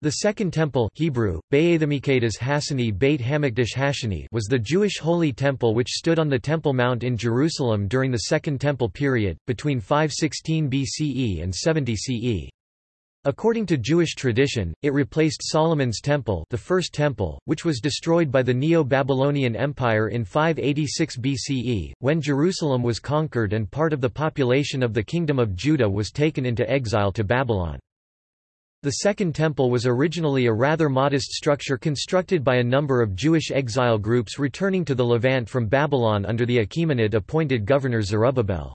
The Second Temple Hebrew, Beit Hamikdash Hashani was the Jewish Holy Temple which stood on the Temple Mount in Jerusalem during the Second Temple period, between 516 BCE and 70 CE. According to Jewish tradition, it replaced Solomon's Temple the First Temple, which was destroyed by the Neo-Babylonian Empire in 586 BCE, when Jerusalem was conquered and part of the population of the Kingdom of Judah was taken into exile to Babylon. The Second Temple was originally a rather modest structure constructed by a number of Jewish exile groups returning to the Levant from Babylon under the Achaemenid-appointed governor Zerubbabel.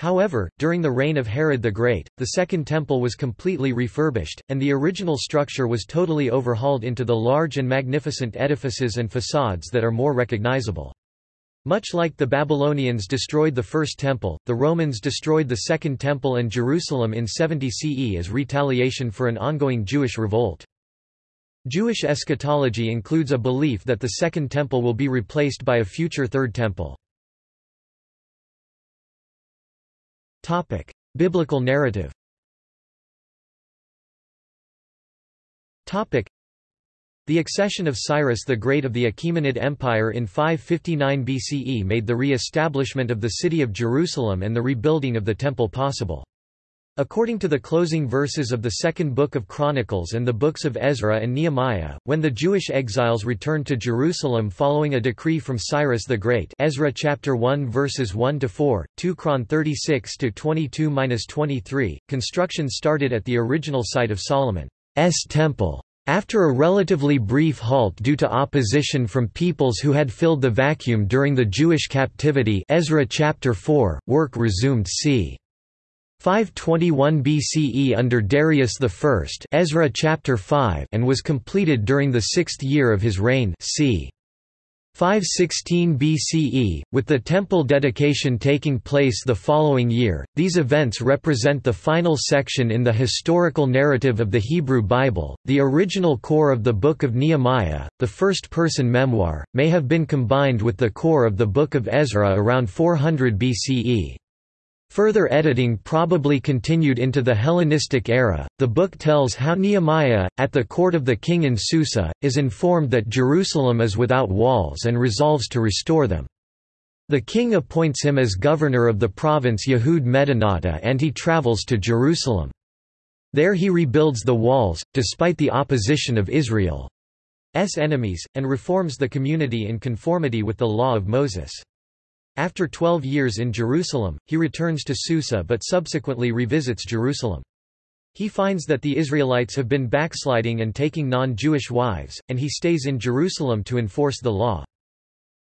However, during the reign of Herod the Great, the Second Temple was completely refurbished, and the original structure was totally overhauled into the large and magnificent edifices and facades that are more recognizable. Much like the Babylonians destroyed the First Temple, the Romans destroyed the Second Temple and Jerusalem in 70 CE as retaliation for an ongoing Jewish revolt. Jewish eschatology includes a belief that the Second Temple will be replaced by a future Third Temple. Biblical narrative the accession of Cyrus the Great of the Achaemenid Empire in 559 BCE made the re-establishment of the city of Jerusalem and the rebuilding of the Temple possible. According to the closing verses of the second book of Chronicles and the books of Ezra and Nehemiah, when the Jewish exiles returned to Jerusalem following a decree from Cyrus the Great Ezra chapter 1 verses 1 to 4, 2 Chron 36 to 22-23, construction started at the original site of Solomon's temple. After a relatively brief halt due to opposition from peoples who had filled the vacuum during the Jewish captivity Ezra chapter 4, work resumed c. 521 BCE under Darius I Ezra chapter 5 and was completed during the sixth year of his reign c. 516 BCE, with the temple dedication taking place the following year. These events represent the final section in the historical narrative of the Hebrew Bible. The original core of the Book of Nehemiah, the first person memoir, may have been combined with the core of the Book of Ezra around 400 BCE. Further editing probably continued into the Hellenistic era. The book tells how Nehemiah, at the court of the king in Susa, is informed that Jerusalem is without walls and resolves to restore them. The king appoints him as governor of the province Yehud Medinata and he travels to Jerusalem. There he rebuilds the walls, despite the opposition of Israel's enemies, and reforms the community in conformity with the law of Moses. After twelve years in Jerusalem, he returns to Susa but subsequently revisits Jerusalem. He finds that the Israelites have been backsliding and taking non-Jewish wives, and he stays in Jerusalem to enforce the law.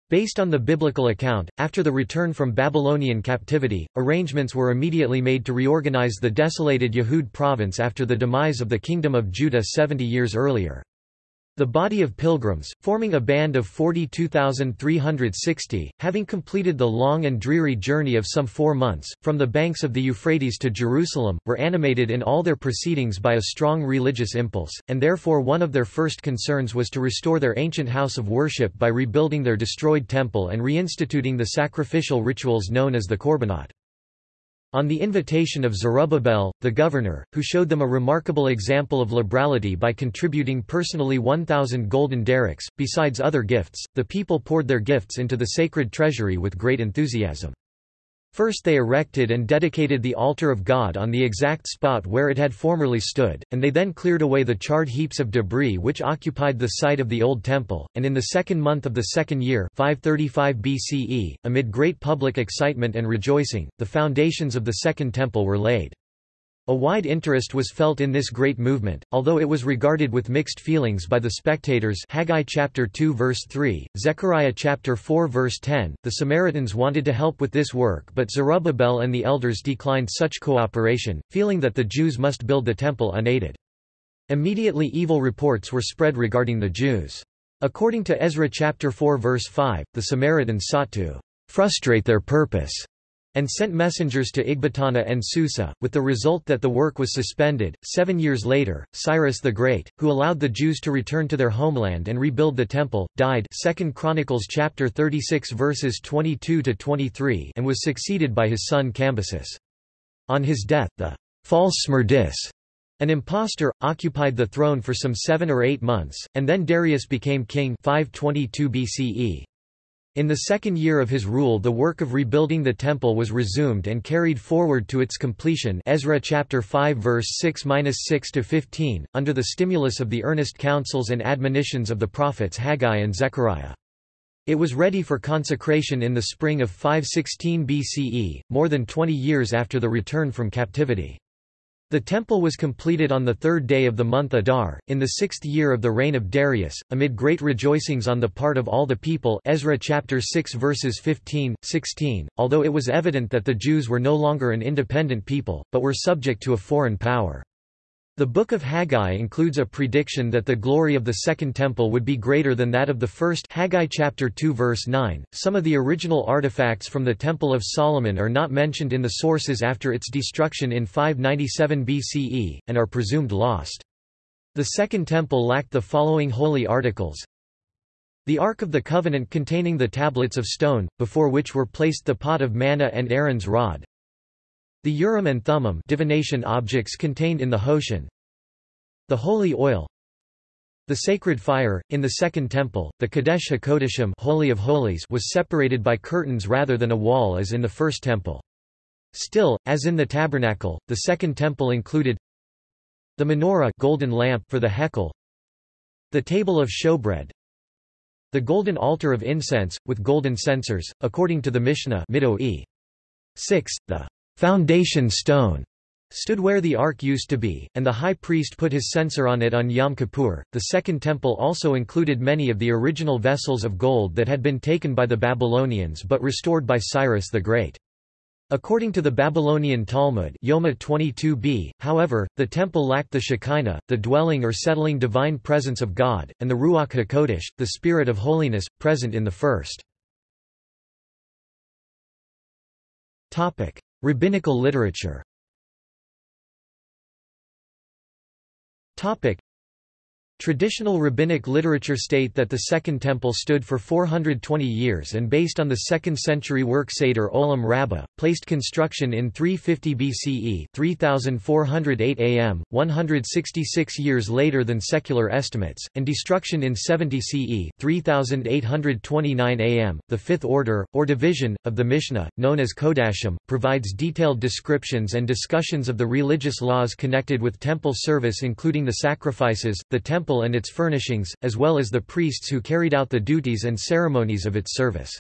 Based on the biblical account, after the return from Babylonian captivity, arrangements were immediately made to reorganize the desolated Yehud province after the demise of the Kingdom of Judah 70 years earlier. The body of pilgrims, forming a band of 42,360, having completed the long and dreary journey of some four months, from the banks of the Euphrates to Jerusalem, were animated in all their proceedings by a strong religious impulse, and therefore one of their first concerns was to restore their ancient house of worship by rebuilding their destroyed temple and reinstituting the sacrificial rituals known as the Korbanot. On the invitation of Zerubbabel, the governor, who showed them a remarkable example of liberality by contributing personally 1,000 golden darics, besides other gifts, the people poured their gifts into the sacred treasury with great enthusiasm. First they erected and dedicated the altar of God on the exact spot where it had formerly stood, and they then cleared away the charred heaps of debris which occupied the site of the old temple, and in the second month of the second year 535 BCE, amid great public excitement and rejoicing, the foundations of the second temple were laid. A wide interest was felt in this great movement, although it was regarded with mixed feelings by the spectators Haggai chapter 2 verse 3, Zechariah chapter 4 verse 10. The Samaritans wanted to help with this work but Zerubbabel and the elders declined such cooperation, feeling that the Jews must build the temple unaided. Immediately evil reports were spread regarding the Jews. According to Ezra chapter 4 verse 5, the Samaritans sought to frustrate their purpose and sent messengers to Ecbatana and Susa, with the result that the work was suspended. Seven years later, Cyrus the Great, who allowed the Jews to return to their homeland and rebuild the temple, died 2 Chronicles chapter 36 verses 22 to 23 and was succeeded by his son Cambyses. On his death, the false Smerdis An impostor, occupied the throne for some seven or eight months, and then Darius became king 522 BCE. In the second year of his rule the work of rebuilding the temple was resumed and carried forward to its completion Ezra chapter 5 verse 6-6 to 15 under the stimulus of the earnest counsels and admonitions of the prophets Haggai and Zechariah. It was ready for consecration in the spring of 516 BCE, more than 20 years after the return from captivity. The temple was completed on the third day of the month Adar, in the sixth year of the reign of Darius, amid great rejoicings on the part of all the people Ezra chapter 6 verses 15, 16, although it was evident that the Jews were no longer an independent people, but were subject to a foreign power. The Book of Haggai includes a prediction that the glory of the Second Temple would be greater than that of the First Haggai chapter 2 verse 9. Some of the original artifacts from the Temple of Solomon are not mentioned in the sources after its destruction in 597 BCE, and are presumed lost. The Second Temple lacked the following holy articles. The Ark of the Covenant containing the tablets of stone, before which were placed the pot of manna and Aaron's rod, the Urim and Thummim divination objects contained in the Hoshen The holy oil The sacred fire, in the Second Temple, the Kadesh HaKodeshim Holy of Holies was separated by curtains rather than a wall as in the First Temple. Still, as in the Tabernacle, the Second Temple included the menorah golden lamp for the hekel, the table of showbread, the golden altar of incense, with golden censers, according to the Mishnah e. 6, the foundation stone stood where the ark used to be, and the high priest put his censer on it on Yom Kippur. The Second Temple also included many of the original vessels of gold that had been taken by the Babylonians but restored by Cyrus the Great. According to the Babylonian Talmud Yoma 22b, however, the temple lacked the Shekinah, the dwelling or settling divine presence of God, and the Ruach HaKodesh, the spirit of holiness, present in the first. Rabbinical literature Traditional rabbinic literature state that the Second Temple stood for 420 years and based on the 2nd century work Seder Olam Rabbah, placed construction in 350 BCE 3408 AM, 166 years later than secular estimates, and destruction in 70 CE 3829 AM. The fifth order, or division, of the Mishnah, known as Kodashim, provides detailed descriptions and discussions of the religious laws connected with temple service including the sacrifices, the temple temple and its furnishings, as well as the priests who carried out the duties and ceremonies of its service.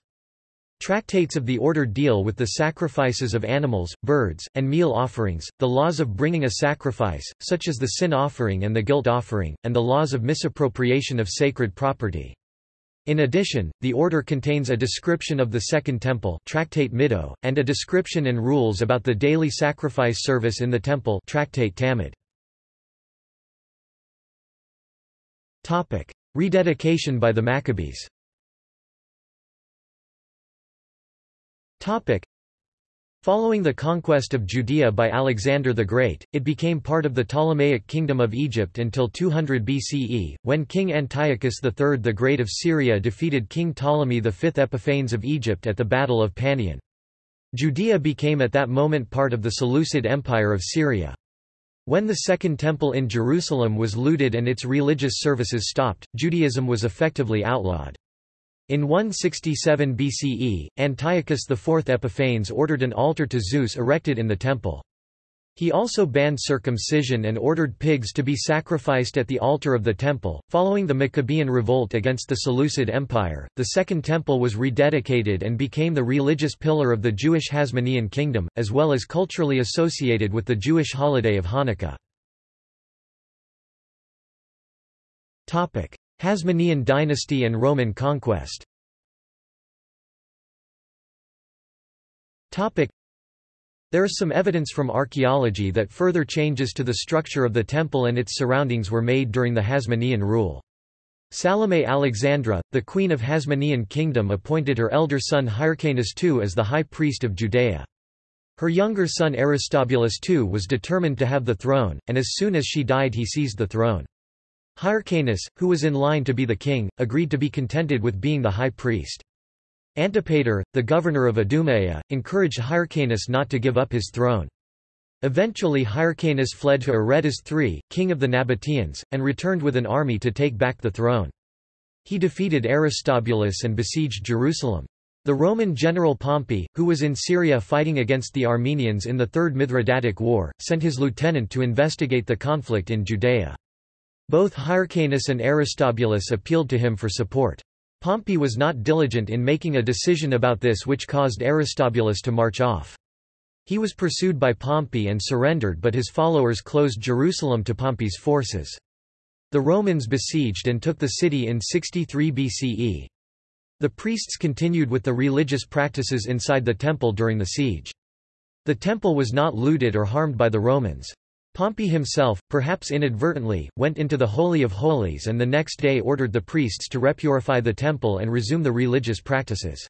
Tractates of the order deal with the sacrifices of animals, birds, and meal offerings, the laws of bringing a sacrifice, such as the sin offering and the guilt offering, and the laws of misappropriation of sacred property. In addition, the order contains a description of the Second Temple Tractate Middot, and a description and rules about the daily sacrifice service in the temple Tractate Tamid. Topic: Rededication by the Maccabees. Topic: Following the conquest of Judea by Alexander the Great, it became part of the Ptolemaic Kingdom of Egypt until 200 BCE, when King Antiochus III the Great of Syria defeated King Ptolemy V Epiphanes of Egypt at the Battle of Panion. Judea became at that moment part of the Seleucid Empire of Syria. When the Second Temple in Jerusalem was looted and its religious services stopped, Judaism was effectively outlawed. In 167 BCE, Antiochus IV Epiphanes ordered an altar to Zeus erected in the temple. He also banned circumcision and ordered pigs to be sacrificed at the altar of the temple. Following the Maccabean revolt against the Seleucid Empire, the Second Temple was rededicated and became the religious pillar of the Jewish Hasmonean kingdom, as well as culturally associated with the Jewish holiday of Hanukkah. Topic: Hasmonean dynasty and Roman conquest. Topic: there is some evidence from archaeology that further changes to the structure of the temple and its surroundings were made during the Hasmonean rule. Salome Alexandra, the queen of Hasmonean kingdom appointed her elder son Hyrcanus II as the high priest of Judea. Her younger son Aristobulus II was determined to have the throne, and as soon as she died he seized the throne. Hyrcanus, who was in line to be the king, agreed to be contented with being the high priest. Antipater, the governor of Idumea, encouraged Hyrcanus not to give up his throne. Eventually Hyrcanus fled to Aretas III, king of the Nabateans, and returned with an army to take back the throne. He defeated Aristobulus and besieged Jerusalem. The Roman general Pompey, who was in Syria fighting against the Armenians in the Third Mithridatic War, sent his lieutenant to investigate the conflict in Judea. Both Hyrcanus and Aristobulus appealed to him for support. Pompey was not diligent in making a decision about this which caused Aristobulus to march off. He was pursued by Pompey and surrendered but his followers closed Jerusalem to Pompey's forces. The Romans besieged and took the city in 63 BCE. The priests continued with the religious practices inside the temple during the siege. The temple was not looted or harmed by the Romans. Pompey himself, perhaps inadvertently, went into the Holy of Holies and the next day ordered the priests to repurify the temple and resume the religious practices.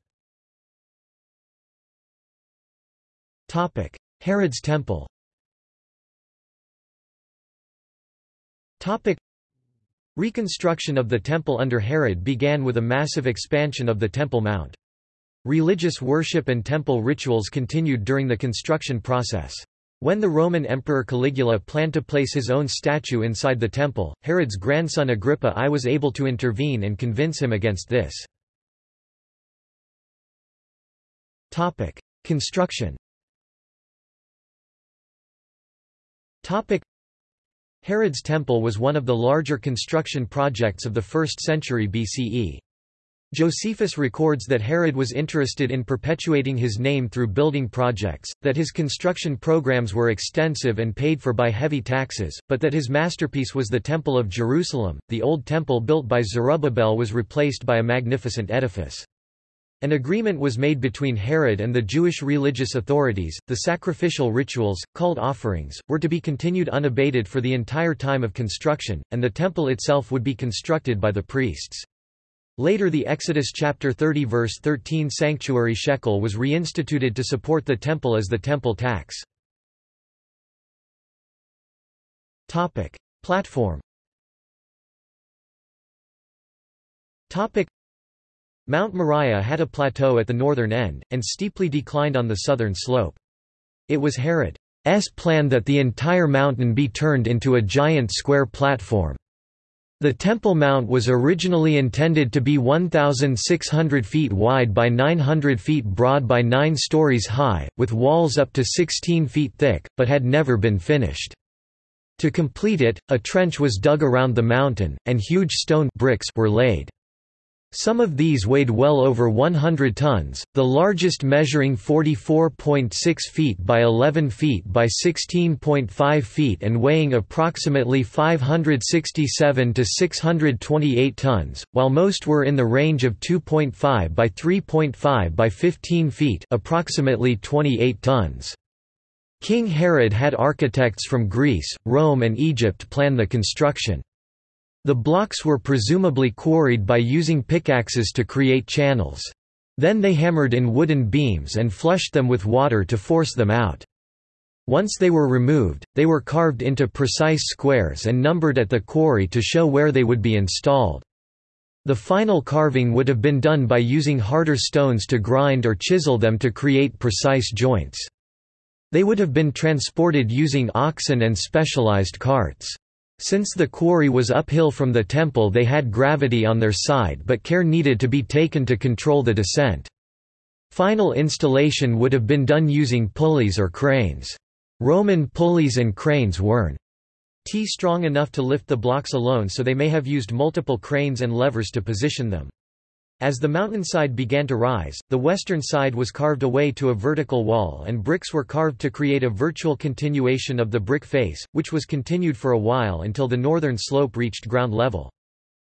Herod's temple Reconstruction of the temple under Herod began with a massive expansion of the Temple Mount. Religious worship and temple rituals continued during the construction process. When the Roman Emperor Caligula planned to place his own statue inside the temple, Herod's grandson Agrippa I was able to intervene and convince him against this. Construction Herod's temple was one of the larger construction projects of the 1st century BCE. Josephus records that Herod was interested in perpetuating his name through building projects, that his construction programs were extensive and paid for by heavy taxes, but that his masterpiece was the Temple of Jerusalem. The old temple built by Zerubbabel was replaced by a magnificent edifice. An agreement was made between Herod and the Jewish religious authorities. The sacrificial rituals, called offerings, were to be continued unabated for the entire time of construction, and the temple itself would be constructed by the priests. Later the Exodus chapter 30 verse 13 sanctuary shekel was reinstituted to support the temple as the temple tax. Topic: Platform. Topic: Mount Moriah had a plateau at the northern end, and steeply declined on the southern slope. It was Herod's plan that the entire mountain be turned into a giant square platform. The Temple Mount was originally intended to be 1,600 feet wide by 900 feet broad by 9 stories high, with walls up to 16 feet thick, but had never been finished. To complete it, a trench was dug around the mountain, and huge stone bricks were laid. Some of these weighed well over 100 tons, the largest measuring 44.6 feet by 11 feet by 16.5 feet and weighing approximately 567 to 628 tons, while most were in the range of 2.5 by 3.5 by 15 feet approximately 28 tons. King Herod had architects from Greece, Rome and Egypt plan the construction. The blocks were presumably quarried by using pickaxes to create channels. Then they hammered in wooden beams and flushed them with water to force them out. Once they were removed, they were carved into precise squares and numbered at the quarry to show where they would be installed. The final carving would have been done by using harder stones to grind or chisel them to create precise joints. They would have been transported using oxen and specialized carts. Since the quarry was uphill from the temple they had gravity on their side but care needed to be taken to control the descent. Final installation would have been done using pulleys or cranes. Roman pulleys and cranes weren't T strong enough to lift the blocks alone so they may have used multiple cranes and levers to position them. As the mountainside began to rise, the western side was carved away to a vertical wall and bricks were carved to create a virtual continuation of the brick face, which was continued for a while until the northern slope reached ground level.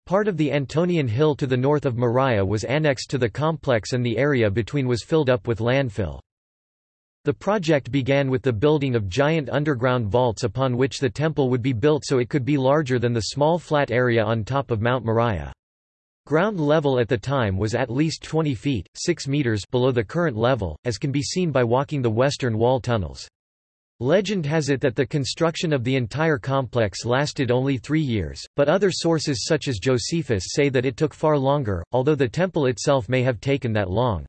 Part of the Antonian Hill to the north of Moriah was annexed to the complex and the area between was filled up with landfill. The project began with the building of giant underground vaults upon which the temple would be built so it could be larger than the small flat area on top of Mount Moriah. Ground level at the time was at least 20 feet 6 meters below the current level, as can be seen by walking the western wall tunnels. Legend has it that the construction of the entire complex lasted only three years, but other sources such as Josephus say that it took far longer, although the temple itself may have taken that long.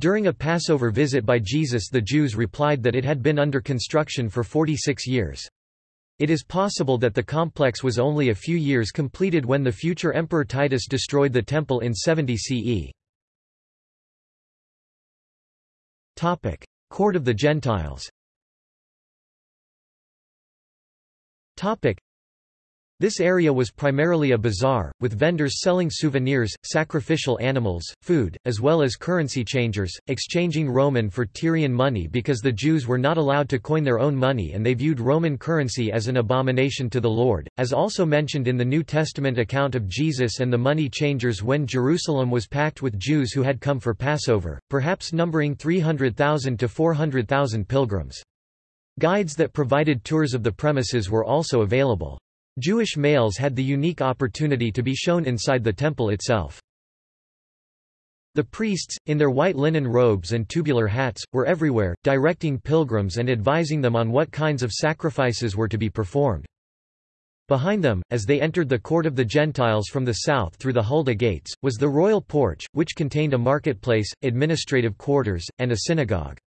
During a Passover visit by Jesus the Jews replied that it had been under construction for 46 years. It is possible that the complex was only a few years completed when the future Emperor Titus destroyed the temple in 70 CE. Court of the Gentiles this area was primarily a bazaar, with vendors selling souvenirs, sacrificial animals, food, as well as currency changers, exchanging Roman for Tyrian money because the Jews were not allowed to coin their own money and they viewed Roman currency as an abomination to the Lord, as also mentioned in the New Testament account of Jesus and the money changers when Jerusalem was packed with Jews who had come for Passover, perhaps numbering 300,000 to 400,000 pilgrims. Guides that provided tours of the premises were also available. Jewish males had the unique opportunity to be shown inside the temple itself. The priests, in their white linen robes and tubular hats, were everywhere, directing pilgrims and advising them on what kinds of sacrifices were to be performed. Behind them, as they entered the court of the Gentiles from the south through the Hulda gates, was the royal porch, which contained a marketplace, administrative quarters, and a synagogue.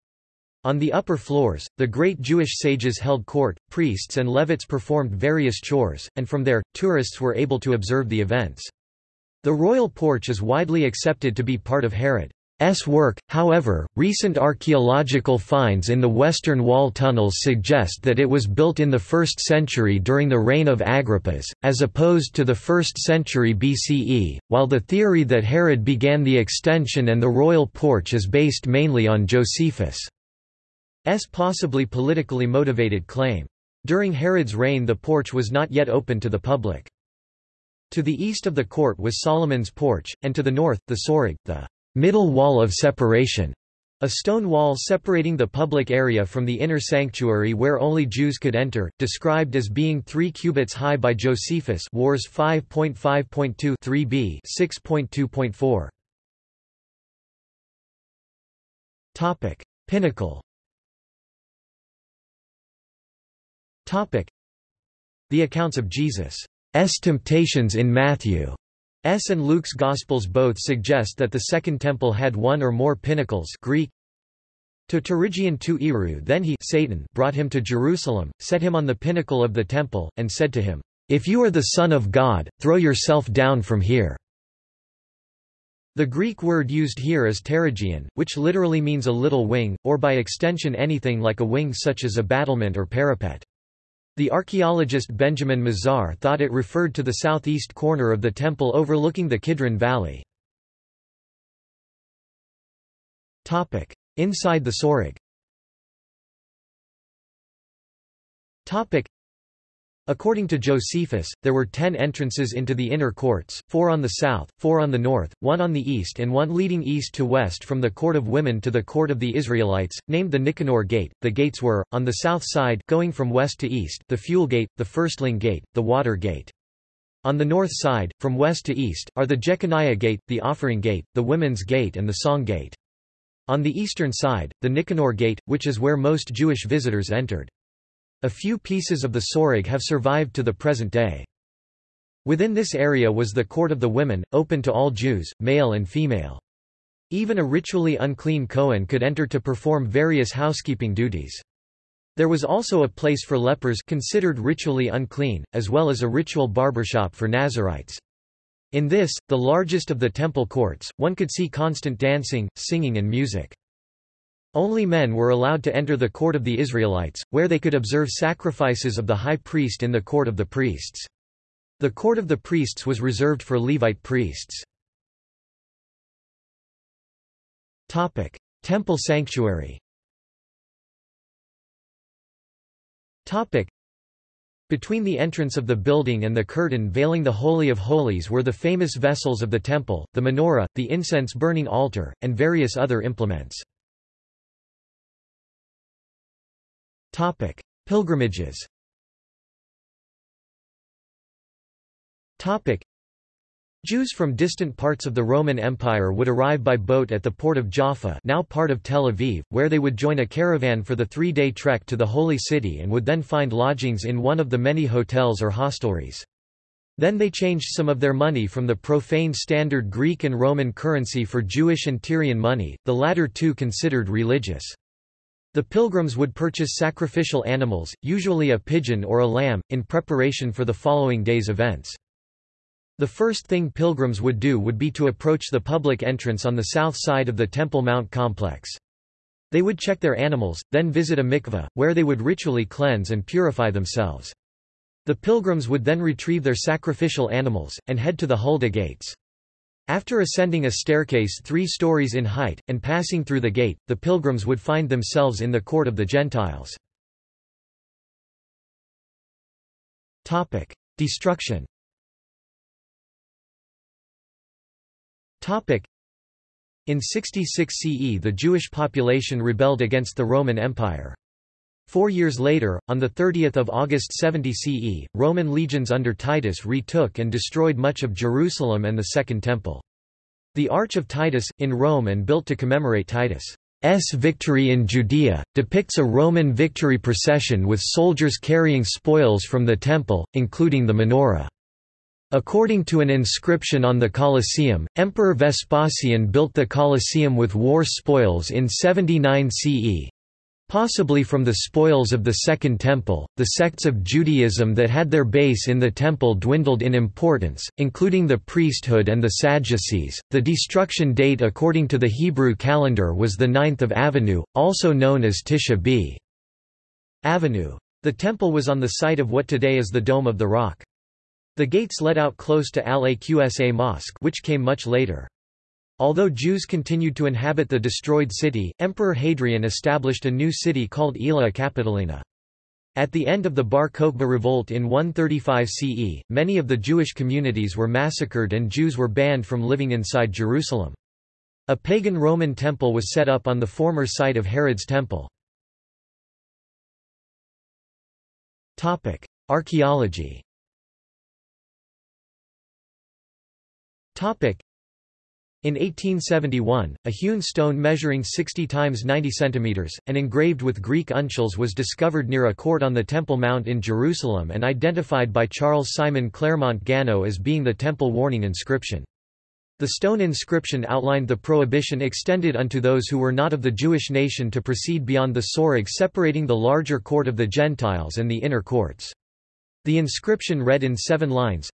On the upper floors, the great Jewish sages held court, priests and Levites performed various chores, and from there, tourists were able to observe the events. The royal porch is widely accepted to be part of Herod's work, however, recent archaeological finds in the Western Wall tunnels suggest that it was built in the 1st century during the reign of Agrippas, as opposed to the 1st century BCE, while the theory that Herod began the extension and the royal porch is based mainly on Josephus' S possibly politically motivated claim. During Herod's reign the porch was not yet open to the public. To the east of the court was Solomon's porch, and to the north, the Soreg, the middle wall of separation, a stone wall separating the public area from the inner sanctuary where only Jews could enter, described as being 3 cubits high by Josephus Wars 5.5.2 3b 6.2.4. Topic: Pinnacle The accounts of Jesus' temptations in Matthew S and Luke's Gospels both suggest that the Second Temple had one or more pinnacles Greek to Terigion tu Eru then he Satan brought him to Jerusalem, set him on the pinnacle of the temple, and said to him, If you are the Son of God, throw yourself down from here. The Greek word used here is pterigion, which literally means a little wing, or by extension anything like a wing such as a battlement or parapet. The archaeologist Benjamin Mazar thought it referred to the southeast corner of the temple overlooking the Kidron Valley. Inside the Soreg According to Josephus, there were ten entrances into the inner courts, four on the south, four on the north, one on the east and one leading east to west from the court of women to the court of the Israelites, named the Nicanor Gate. The gates were, on the south side going from west to east, the Fuel Gate, the Firstling Gate, the Water Gate. On the north side, from west to east, are the Jeconiah Gate, the Offering Gate, the Women's Gate and the Song Gate. On the eastern side, the Nicanor Gate, which is where most Jewish visitors entered. A few pieces of the Soreg have survived to the present day. Within this area was the court of the women, open to all Jews, male and female. Even a ritually unclean Kohen could enter to perform various housekeeping duties. There was also a place for lepers considered ritually unclean, as well as a ritual barbershop for Nazarites. In this, the largest of the temple courts, one could see constant dancing, singing and music. Only men were allowed to enter the court of the Israelites, where they could observe sacrifices of the high priest in the court of the priests. The court of the priests was reserved for Levite priests. Temple sanctuary between the entrance of the building and the curtain veiling the Holy of Holies were the famous vessels of the temple, the menorah, the incense-burning altar, and various other implements. Topic: Pilgrimages. Topic: Jews from distant parts of the Roman Empire would arrive by boat at the port of Jaffa, now part of Tel Aviv, where they would join a caravan for the three-day trek to the Holy City and would then find lodgings in one of the many hotels or hostelries. Then they changed some of their money from the profane standard Greek and Roman currency for Jewish and Tyrian money, the latter two considered religious. The pilgrims would purchase sacrificial animals, usually a pigeon or a lamb, in preparation for the following day's events. The first thing pilgrims would do would be to approach the public entrance on the south side of the Temple Mount complex. They would check their animals, then visit a mikveh, where they would ritually cleanse and purify themselves. The pilgrims would then retrieve their sacrificial animals, and head to the Hulda gates. After ascending a staircase three stories in height, and passing through the gate, the pilgrims would find themselves in the court of the Gentiles. Destruction In 66 CE the Jewish population rebelled against the Roman Empire. Four years later, on 30 August 70 CE, Roman legions under Titus retook and destroyed much of Jerusalem and the Second Temple. The Arch of Titus, in Rome and built to commemorate Titus' victory in Judea, depicts a Roman victory procession with soldiers carrying spoils from the temple, including the menorah. According to an inscription on the Colosseum, Emperor Vespasian built the Colosseum with war spoils in 79 CE, Possibly from the spoils of the Second Temple, the sects of Judaism that had their base in the Temple dwindled in importance, including the priesthood and the Sadducees. The destruction date according to the Hebrew calendar was the 9th of Avenue, also known as Tisha B. Avenue. The temple was on the site of what today is the Dome of the Rock. The gates led out close to Al-Aqsa Mosque which came much later. Although Jews continued to inhabit the destroyed city, Emperor Hadrian established a new city called Aelia Capitolina. At the end of the Bar Kokhba revolt in 135 CE, many of the Jewish communities were massacred and Jews were banned from living inside Jerusalem. A pagan Roman temple was set up on the former site of Herod's temple. Archaeology in 1871, a hewn stone measuring 60 times 90 centimeters and engraved with Greek uncials was discovered near a court on the Temple Mount in Jerusalem and identified by Charles Simon Clermont-Ganneau as being the Temple Warning inscription. The stone inscription outlined the prohibition extended unto those who were not of the Jewish nation to proceed beyond the soreg separating the larger court of the Gentiles and the inner courts. The inscription read in seven lines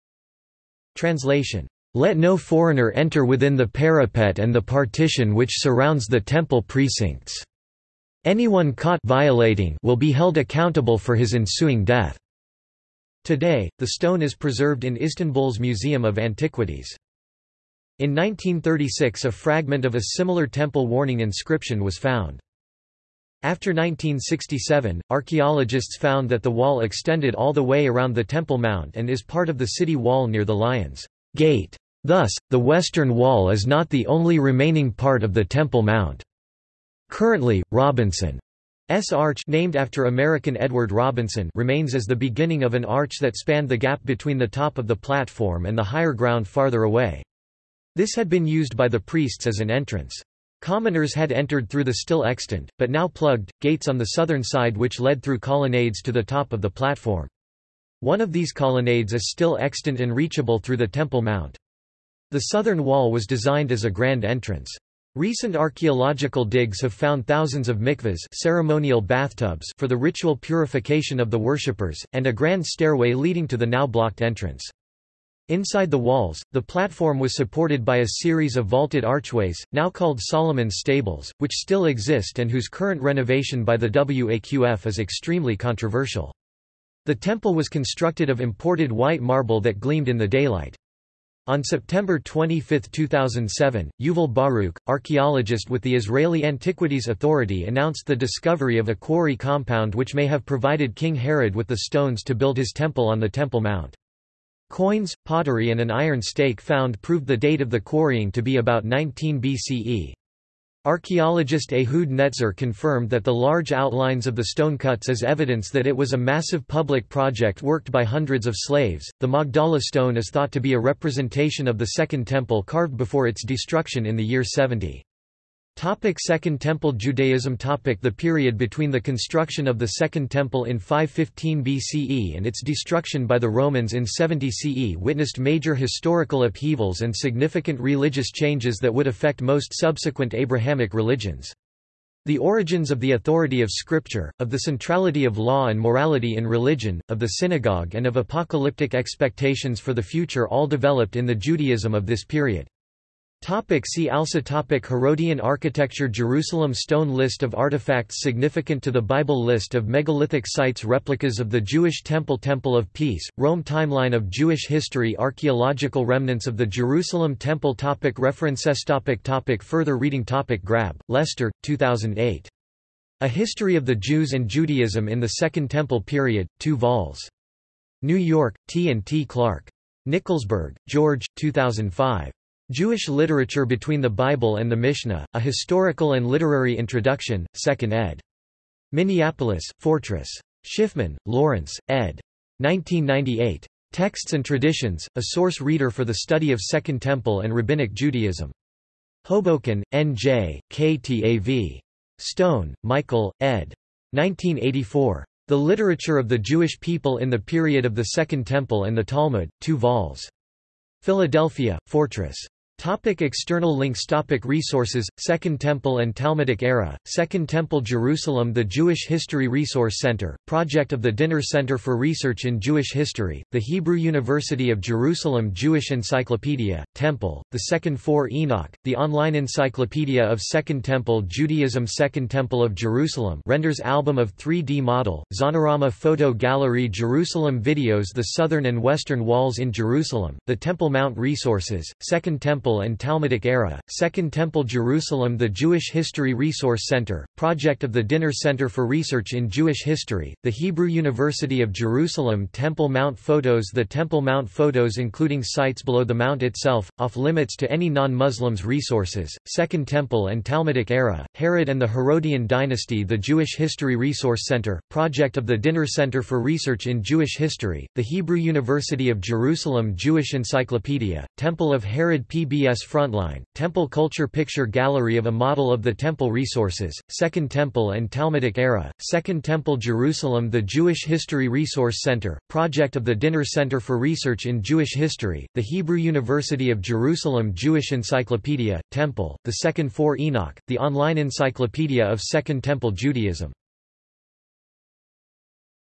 Translation let no foreigner enter within the parapet and the partition which surrounds the temple precincts. Anyone caught violating will be held accountable for his ensuing death. Today, the stone is preserved in Istanbul's Museum of Antiquities. In 1936 a fragment of a similar temple warning inscription was found. After 1967, archaeologists found that the wall extended all the way around the Temple Mount and is part of the city wall near the Lions Gate. Thus, the western wall is not the only remaining part of the Temple Mount. Currently, Robinson's Arch named after American Edward Robinson remains as the beginning of an arch that spanned the gap between the top of the platform and the higher ground farther away. This had been used by the priests as an entrance. Commoners had entered through the still extant, but now plugged, gates on the southern side which led through colonnades to the top of the platform. One of these colonnades is still extant and reachable through the Temple Mount. The southern wall was designed as a grand entrance. Recent archaeological digs have found thousands of mikvahs ceremonial bathtubs for the ritual purification of the worshippers, and a grand stairway leading to the now blocked entrance. Inside the walls, the platform was supported by a series of vaulted archways, now called Solomon's Stables, which still exist and whose current renovation by the WAQF is extremely controversial. The temple was constructed of imported white marble that gleamed in the daylight. On September 25, 2007, Yuval Baruch, archaeologist with the Israeli Antiquities Authority announced the discovery of a quarry compound which may have provided King Herod with the stones to build his temple on the Temple Mount. Coins, pottery and an iron stake found proved the date of the quarrying to be about 19 BCE. Archaeologist Ehud Netzer confirmed that the large outlines of the stone cuts is evidence that it was a massive public project worked by hundreds of slaves. The Magdala stone is thought to be a representation of the Second Temple carved before its destruction in the year 70. Topic Second Temple Judaism Topic The period between the construction of the Second Temple in 515 BCE and its destruction by the Romans in 70 CE witnessed major historical upheavals and significant religious changes that would affect most subsequent Abrahamic religions. The origins of the authority of Scripture, of the centrality of law and morality in religion, of the synagogue and of apocalyptic expectations for the future all developed in the Judaism of this period. Topic see also topic Herodian architecture Jerusalem Stone List of artifacts significant to the Bible List of megalithic sites Replicas of the Jewish Temple Temple of Peace, Rome Timeline of Jewish history Archaeological remnants of the Jerusalem Temple topic References topic topic Further reading topic Grabbe, Lester, 2008. A History of the Jews and Judaism in the Second Temple Period, 2 vols. New York, T. and T. Clark. Nickelsburg, George, 2005. Jewish Literature Between the Bible and the Mishnah, A Historical and Literary Introduction, 2nd ed. Minneapolis, Fortress. Schiffman, Lawrence, ed. 1998. Texts and Traditions, a source reader for the study of Second Temple and Rabbinic Judaism. Hoboken, N.J., KTAV. Stone, Michael, ed. 1984. The Literature of the Jewish People in the Period of the Second Temple and the Talmud, 2 vols. Philadelphia, Fortress. Topic external links Topic Resources, Second Temple and Talmudic Era, Second Temple Jerusalem The Jewish History Resource Center, project of the Dinur Center for Research in Jewish History, the Hebrew University of Jerusalem Jewish Encyclopedia, Temple, the Second Four Enoch, the online encyclopedia of Second Temple Judaism Second Temple of Jerusalem renders album of 3D model, Zonorama Photo Gallery Jerusalem Videos The Southern and Western Walls in Jerusalem, the Temple Mount Resources, Second Temple Temple and Talmudic Era, Second Temple Jerusalem The Jewish History Resource Center, project of the Dinur Center for Research in Jewish History, the Hebrew University of Jerusalem Temple Mount Photos The Temple Mount Photos including sites below the mount itself, off-limits to any non-Muslims resources, Second Temple and Talmudic Era, Herod and the Herodian Dynasty The Jewish History Resource Center, project of the Dinur Center for Research in Jewish History, the Hebrew University of Jerusalem Jewish Encyclopedia, Temple of Herod PB PBS Frontline, Temple Culture Picture Gallery of a model of the Temple resources, Second Temple and Talmudic Era, Second Temple Jerusalem The Jewish History Resource Center, project of the Dinur Center for Research in Jewish History, the Hebrew University of Jerusalem Jewish Encyclopedia, Temple, the Second Four Enoch, the online encyclopedia of Second Temple Judaism